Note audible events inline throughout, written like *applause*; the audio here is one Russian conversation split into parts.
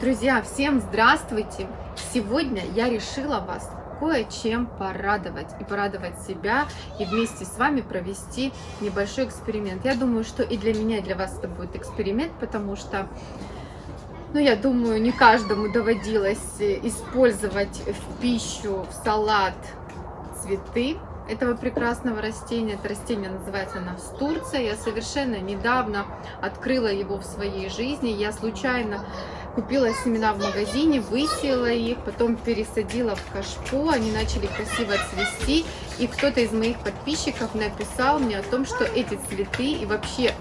Друзья, всем здравствуйте! Сегодня я решила вас кое-чем порадовать и порадовать себя и вместе с вами провести небольшой эксперимент. Я думаю, что и для меня, и для вас это будет эксперимент, потому что, ну, я думаю, не каждому доводилось использовать в пищу, в салат цветы этого прекрасного растения. Это растение называется настурция. Я совершенно недавно открыла его в своей жизни. Я случайно купила семена в магазине, высеяла их, потом пересадила в кашпо, они начали красиво цвести. И кто-то из моих подписчиков написал мне о том, что эти цветы и вообще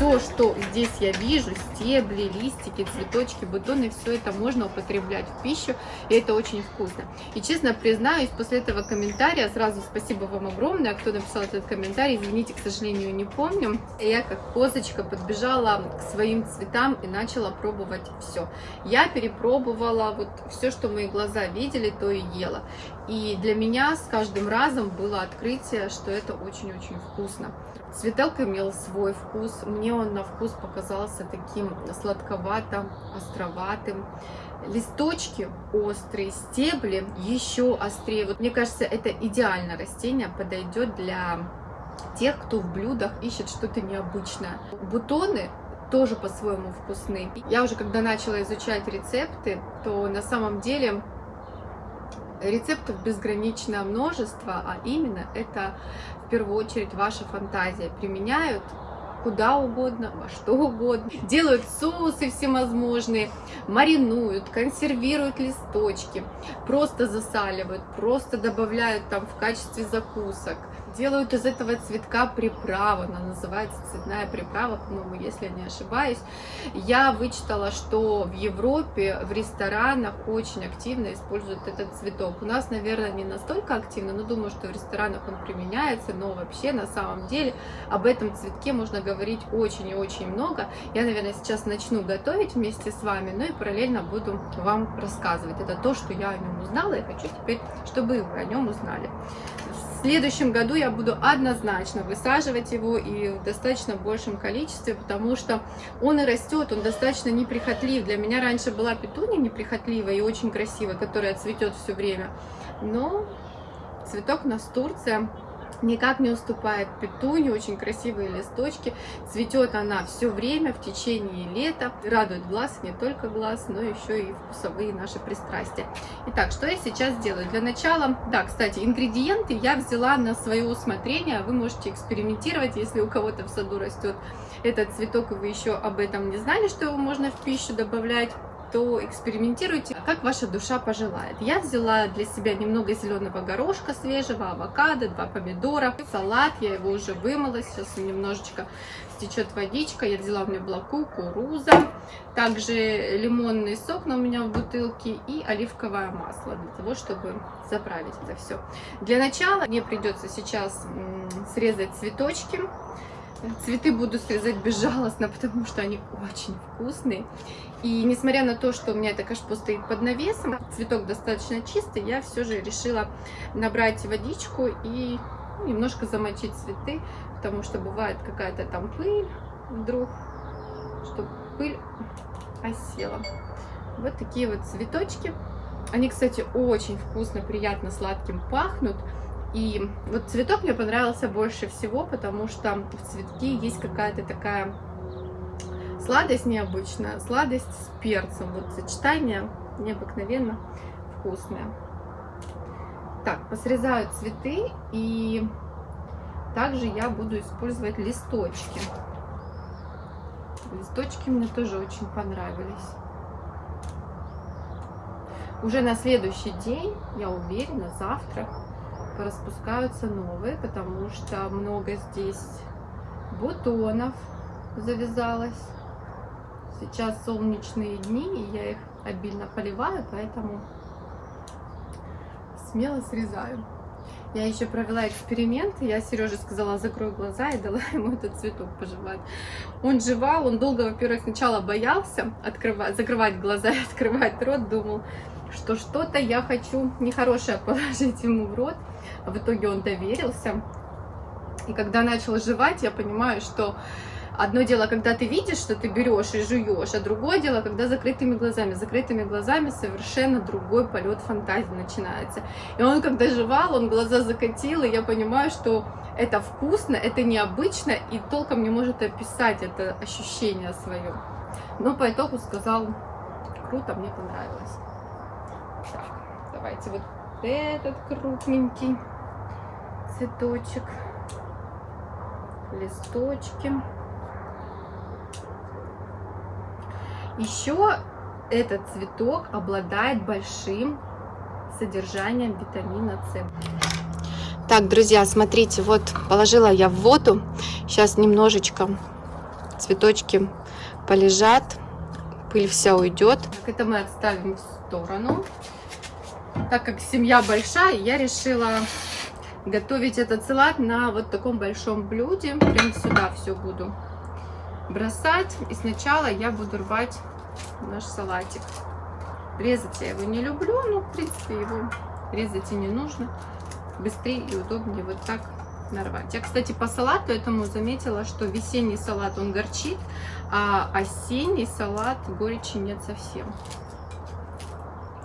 все, что здесь я вижу, стебли, листики, цветочки, бутоны, все это можно употреблять в пищу, и это очень вкусно. И честно признаюсь, после этого комментария, сразу спасибо вам огромное, кто написал этот комментарий, извините, к сожалению, не помню. Я как козочка подбежала к своим цветам и начала пробовать все. Я перепробовала вот все, что мои глаза видели, то и ела. И для меня с каждым разом было открытие, что это очень-очень вкусно. Цветок имел свой вкус, мне он на вкус показался таким сладковатым, островатым. Листочки острые, стебли еще острее. Вот мне кажется, это идеальное растение, подойдет для тех, кто в блюдах ищет что-то необычное. Бутоны тоже по-своему вкусны. Я уже когда начала изучать рецепты, то на самом деле рецептов безграничное множество, а именно это в первую очередь ваша фантазия. Применяют куда угодно, во что угодно. Делают соусы всевозможные, маринуют, консервируют листочки, просто засаливают, просто добавляют там в качестве закусок делают из этого цветка приправу, она называется цветная приправа, по-моему, если я не ошибаюсь. Я вычитала, что в Европе в ресторанах очень активно используют этот цветок. У нас, наверное, не настолько активно, но думаю, что в ресторанах он применяется, но вообще на самом деле об этом цветке можно говорить очень и очень много. Я, наверное, сейчас начну готовить вместе с вами, но и параллельно буду вам рассказывать. Это то, что я о нем узнала, и хочу теперь, чтобы вы о нем узнали. В следующем году я буду однозначно высаживать его и в достаточно большем количестве, потому что он и растет, он достаточно неприхотлив. Для меня раньше была петуния неприхотливая и очень красивая, которая цветет все время. Но цветок настурция никак не уступает петуне, очень красивые листочки. Цветет она все время, в течение лета. Радует глаз, не только глаз, но еще и вкусовые наши пристрастия. Итак, что я сейчас делаю? Для начала, да, кстати, ингредиенты я взяла на свое усмотрение. Вы можете экспериментировать, если у кого-то в саду растет этот цветок, и вы еще об этом не знали, что его можно в пищу добавлять то экспериментируйте, как ваша душа пожелает. Я взяла для себя немного зеленого горошка свежего, авокадо, два помидора, салат, я его уже вымыла, сейчас немножечко стечет водичка, я взяла, у меня была кукуруза, также лимонный сок, но у меня в бутылке, и оливковое масло, для того, чтобы заправить это все. Для начала мне придется сейчас срезать цветочки, Цветы буду срезать безжалостно, потому что они очень вкусные. И несмотря на то, что у меня это кашпо стоит под навесом, цветок достаточно чистый, я все же решила набрать водичку и немножко замочить цветы, потому что бывает какая-то там пыль вдруг, чтобы пыль осела. Вот такие вот цветочки. Они, кстати, очень вкусно, приятно, сладким пахнут. И вот цветок мне понравился больше всего, потому что в цветке есть какая-то такая сладость необычная, сладость с перцем. Вот сочетание необыкновенно вкусное. Так, посрезаю цветы и также я буду использовать листочки. Листочки мне тоже очень понравились. Уже на следующий день, я уверена, завтра распускаются новые, потому что много здесь бутонов завязалось. Сейчас солнечные дни, и я их обильно поливаю, поэтому смело срезаю. Я еще провела эксперимент, я Сереже сказала, закрой глаза и дала *laughs* ему этот цветок пожевать. Он жевал, он долго, во-первых, сначала боялся открывать, закрывать глаза и *laughs* открывать рот, думал, что что-то я хочу нехорошее положить ему в рот. В итоге он доверился. И когда начал жевать, я понимаю, что Одно дело, когда ты видишь, что ты берешь и жуешь, а другое дело, когда закрытыми глазами. Закрытыми глазами совершенно другой полет фантазии начинается. И он, когда жевал, он глаза закатил, и я понимаю, что это вкусно, это необычно, и толком не может описать это ощущение свое. Но по итогу сказал, круто, мне понравилось. Давайте вот этот крупненький цветочек, листочки. Еще этот цветок обладает большим содержанием витамина С. Так, друзья, смотрите, вот положила я в воду. Сейчас немножечко цветочки полежат, пыль вся уйдет. Так, это мы отставим в сторону. Так как семья большая, я решила готовить этот салат на вот таком большом блюде. Прям сюда все буду бросать. И сначала я буду рвать наш салатик. Резать я его не люблю, но в принципе его резать и не нужно. Быстрее и удобнее вот так нарвать. Я, кстати, по салату этому заметила, что весенний салат он горчит, а осенний салат горечи нет совсем.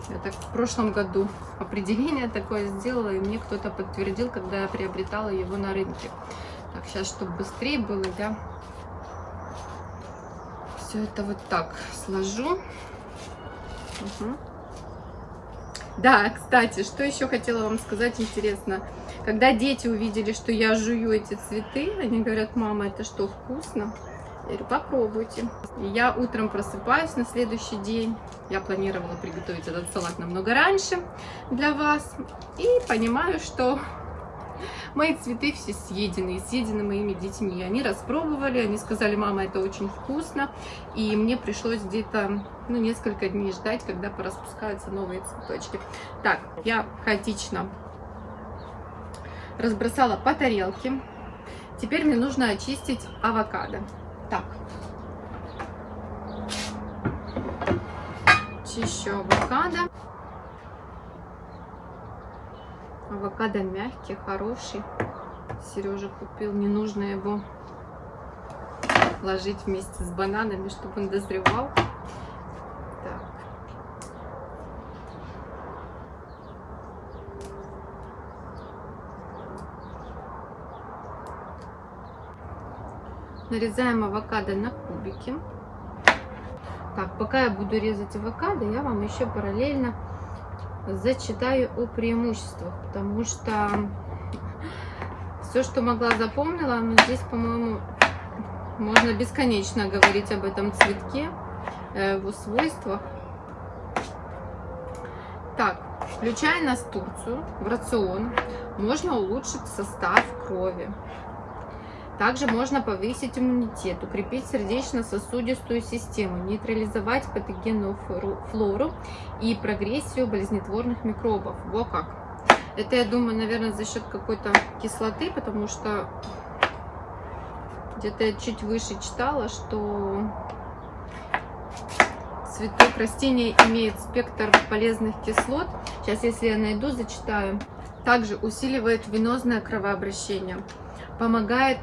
Я так в прошлом году определение такое сделала, и мне кто-то подтвердил, когда я приобретала его на рынке. Так, сейчас, чтобы быстрее было, я все это вот так сложу. Угу. Да, кстати, что еще хотела вам сказать интересно. Когда дети увидели, что я жую эти цветы, они говорят, мама, это что, вкусно? Я говорю, попробуйте. И я утром просыпаюсь на следующий день. Я планировала приготовить этот салат намного раньше для вас. И понимаю, что *laughs* мои цветы все съедены, съедены моими детьми. Они распробовали, они сказали, мама, это очень вкусно. И мне пришлось где-то ну, несколько дней ждать, когда пораспускаются новые цветочки. Так, я хаотично разбросала по тарелке. Теперь мне нужно очистить авокадо. Так. Чищу авокадо. Авокадо мягкий, хороший. Сережа купил. Не нужно его ложить вместе с бананами, чтобы он дозревал. Так. Нарезаем авокадо на кубики. Так, пока я буду резать авокадо, я вам еще параллельно зачитаю о преимуществах, потому что все, что могла, запомнила, но здесь, по-моему, можно бесконечно говорить об этом цветке, э, его свойствах. Так, включая настурцию в рацион, можно улучшить состав крови, также можно повысить иммунитет, укрепить сердечно-сосудистую систему, нейтрализовать патогенную флору и прогрессию болезнетворных микробов. Во как! Это, я думаю, наверное, за счет какой-то кислоты, потому что где-то я чуть выше читала, что цветок растения имеет спектр полезных кислот. Сейчас, если я найду, зачитаю. Также усиливает венозное кровообращение, помогает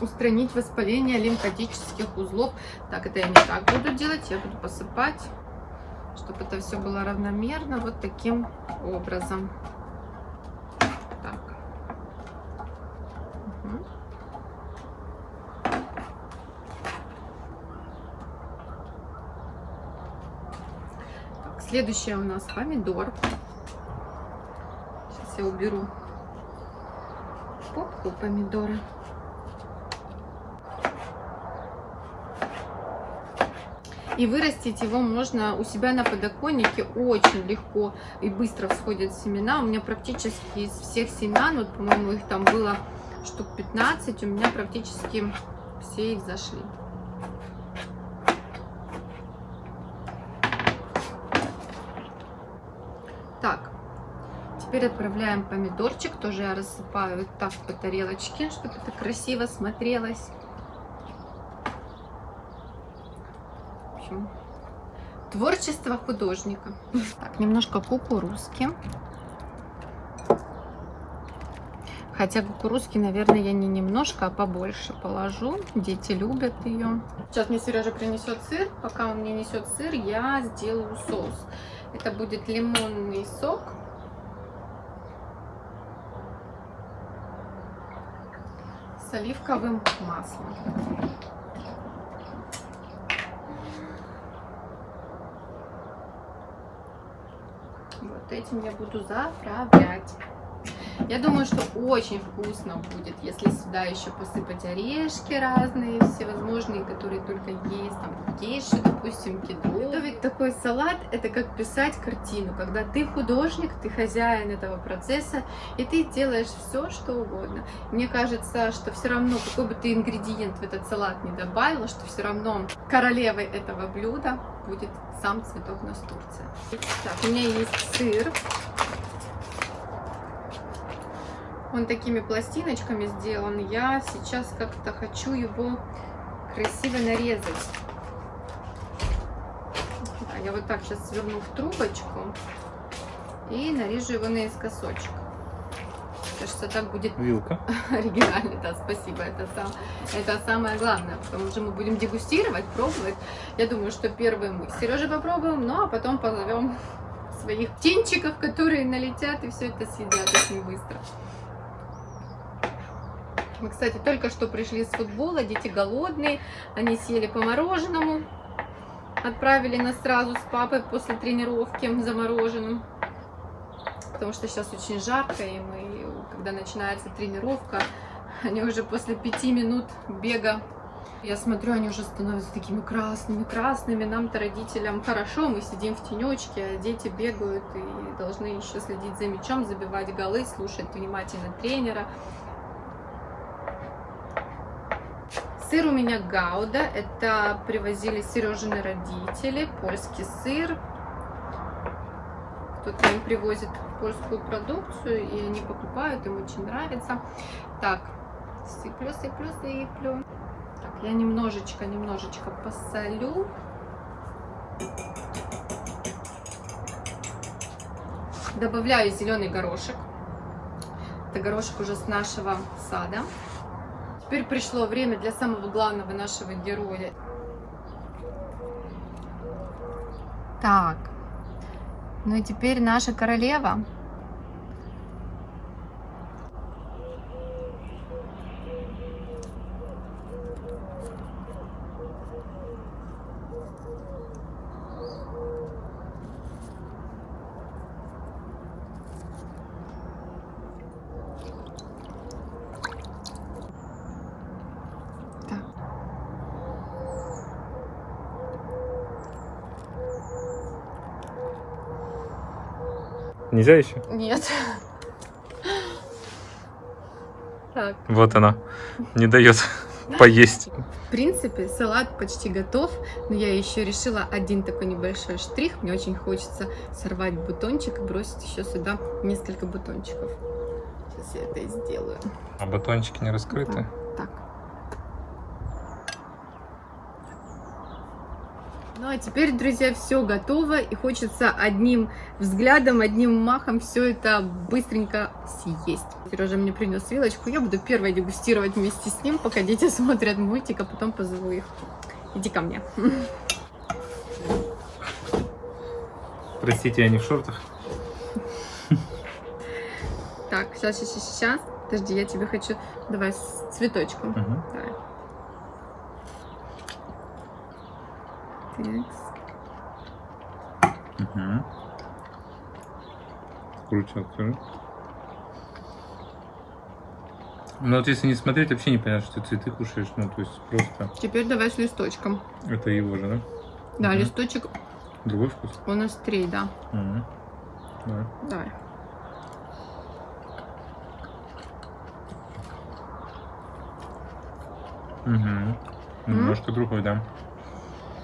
устранить воспаление лимфатических узлов. Так, это я не так буду делать, я буду посыпать, чтобы это все было равномерно, вот таким образом. Так. Следующее у нас помидор. Сейчас я уберу попку помидора. И вырастить его можно у себя на подоконнике очень легко и быстро всходят семена. У меня практически из всех семян, вот, по-моему, их там было штук 15, у меня практически все их зашли. Так, теперь отправляем помидорчик, тоже я рассыпаю вот так по тарелочке, чтобы это красиво смотрелось. Общем, творчество художника. Так, немножко кукурузки. Хотя кукурузки, наверное, я не немножко, а побольше положу. Дети любят ее. Сейчас мне Сережа принесет сыр. Пока он мне несет сыр, я сделаю соус. Это будет лимонный сок. С оливковым маслом. Вот этим я буду заправлять. Я думаю, что очень вкусно будет, если сюда еще посыпать орешки разные, всевозможные, которые только есть, там кейшу, допустим, кеду. Готовить такой салат – это как писать картину, когда ты художник, ты хозяин этого процесса, и ты делаешь все, что угодно. Мне кажется, что все равно, какой бы ты ингредиент в этот салат не добавила, что все равно королевой этого блюда будет сам цветок настурции. Так, у меня есть сыр. Он такими пластиночками сделан. Я сейчас как-то хочу его красиво нарезать. Да, я вот так сейчас сверну в трубочку и нарежу его наискосочек. Кажется, так будет Вилка. *laughs* оригинально. Да, спасибо. Это, сам, это самое главное, потому что мы будем дегустировать, пробовать. Я думаю, что первым мы с Сережей попробуем, ну а потом позовем своих птенчиков, которые налетят и все это съедят очень быстро. Мы, кстати, только что пришли с футбола, дети голодные, они съели по мороженому, отправили нас сразу с папой после тренировки замороженным, потому что сейчас очень жарко, и мы, когда начинается тренировка, они уже после пяти минут бега, я смотрю, они уже становятся такими красными, красными, нам-то родителям хорошо, мы сидим в тенечке, а дети бегают и должны еще следить за мячом, забивать голы, слушать внимательно тренера. Сыр у меня Гауда, это привозили Сережины родители, польский сыр. Кто-то им привозит польскую продукцию, и они покупают, им очень нравится. Так, сыплю, сыплю, сыплю. Так, я немножечко, немножечко посолю. Добавляю зеленый горошек. Это горошек уже с нашего сада. Теперь пришло время для самого главного нашего героя. Так, ну и теперь наша королева. Нельзя еще? Нет. *laughs* Так. Вот она. Не дает *laughs* поесть. В принципе, салат почти готов, но я еще решила один такой небольшой штрих. Мне очень хочется сорвать бутончик и бросить еще сюда несколько бутончиков. Сейчас я это и сделаю. А бутончики не раскрыты? Так. Ну а теперь, друзья, все готово и хочется одним взглядом, одним махом все это быстренько съесть. Сережа мне принес вилочку, я буду первой дегустировать вместе с ним, пока дети *laughs* смотрят мультик, а потом позову их. Иди ко мне. *laughs* Простите, я не в шортах. Так, сейчас, сейчас, сейчас. Подожди, я тебе хочу... Давай с цветочком. Угу. Давай. Так. Угу. Круче открой. Ну вот если не смотреть, вообще не понятно, что ты цветы кушаешь. Ну то есть просто... Теперь давай с листочком. Это его же, да? Да, Мгм. листочек, Другой вкус? он острее, да. Угу. Давай. Давай. Угу. Немножко другой, да.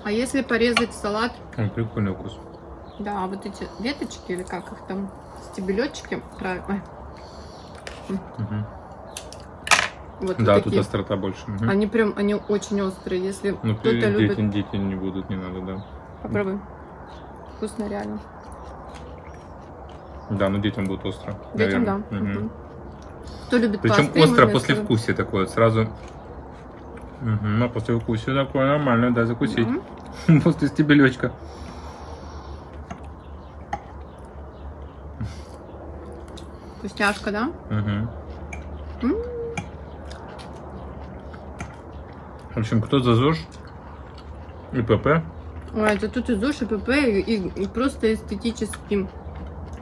А если порезать салат, Ой, прикольный вкус. да, вот эти веточки или как их там, стебелечки, правильно. Мгм. Вот Да, такие. тут острота больше. Мгм. Они прям, они очень острые. Если Ну, кто-то дети, любит, дети не будут, не надо, да. попробуй. Вкусно реально. Да, но детям будет остро. Детям, да. наверное. Мгм. Мгм. Кто любит Причем пасту, ему остро вместо- послевкусие такое, вот сразу. Угу, на послевкусие такое нормально, да, закусить. Мгм. *laughs* После стебелечка. Вкусняшка, да? Угу. М. В общем, кто за ЗОЖ и ПП, Ой, это тут и ЗОЖ, и ПП, и, и- и просто эстетически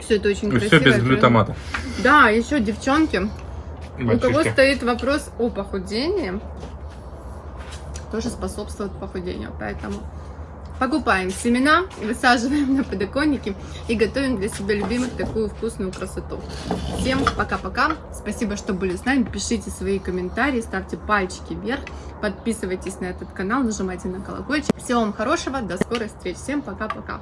все это очень и красиво. все без глютамата. Да, еще девчонки, у кого Мальчишки. стоит вопрос о похудении, тоже способствует похудению. Поэтому покупаем семена, высаживаем на подоконники и готовим для себя любимых такую вкусную красоту. Всем пока-пока. Спасибо, что были с нами. Пишите свои комментарии, ставьте пальчики вверх, подписывайтесь на этот канал, нажимайте на колокольчик. Всего вам хорошего, до скорой встречи. Всем пока-пока.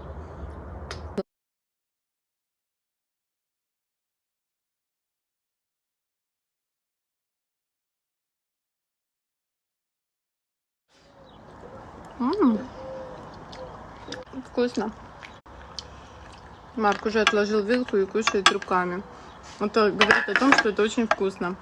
М. Вкусно. Марк уже отложил вилку и кушает руками. Это говорит о том, что это очень вкусно.